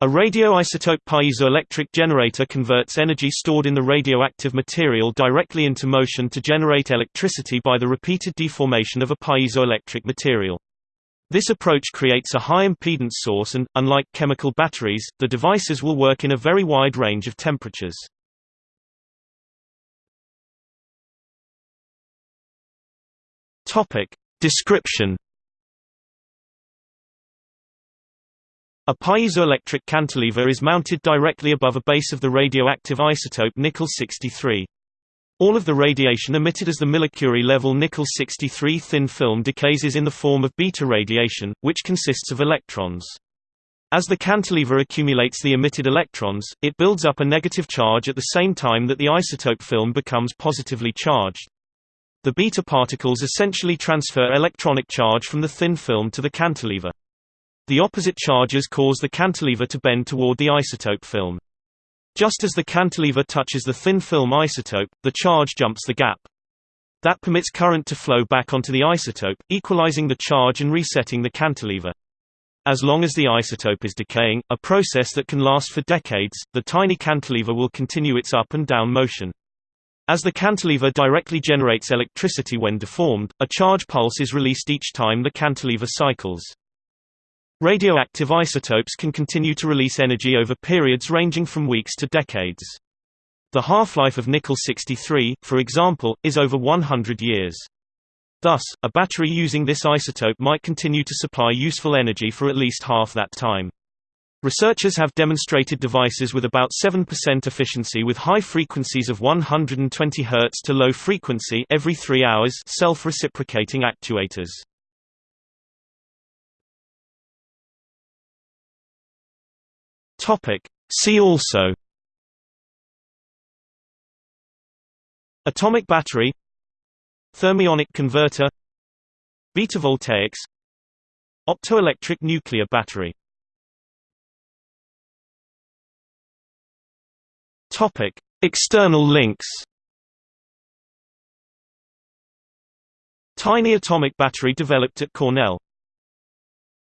A radioisotope piezoelectric generator converts energy stored in the radioactive material directly into motion to generate electricity by the repeated deformation of a piezoelectric material. This approach creates a high impedance source and, unlike chemical batteries, the devices will work in a very wide range of temperatures. Description A piezoelectric cantilever is mounted directly above a base of the radioactive isotope nickel-63. All of the radiation emitted as the millicurie level nickel-63 thin film decays is in the form of beta radiation, which consists of electrons. As the cantilever accumulates the emitted electrons, it builds up a negative charge at the same time that the isotope film becomes positively charged. The beta particles essentially transfer electronic charge from the thin film to the cantilever. The opposite charges cause the cantilever to bend toward the isotope film. Just as the cantilever touches the thin film isotope, the charge jumps the gap. That permits current to flow back onto the isotope, equalizing the charge and resetting the cantilever. As long as the isotope is decaying, a process that can last for decades, the tiny cantilever will continue its up and down motion. As the cantilever directly generates electricity when deformed, a charge pulse is released each time the cantilever cycles. Radioactive isotopes can continue to release energy over periods ranging from weeks to decades. The half-life of nickel-63, for example, is over 100 years. Thus, a battery using this isotope might continue to supply useful energy for at least half that time. Researchers have demonstrated devices with about 7% efficiency with high frequencies of 120 Hz to low frequency every 3 hours self-reciprocating actuators. Topic. See also. Atomic battery. Thermionic converter. Beta voltaics Optoelectric nuclear battery. Topic. External links. Tiny atomic battery developed at Cornell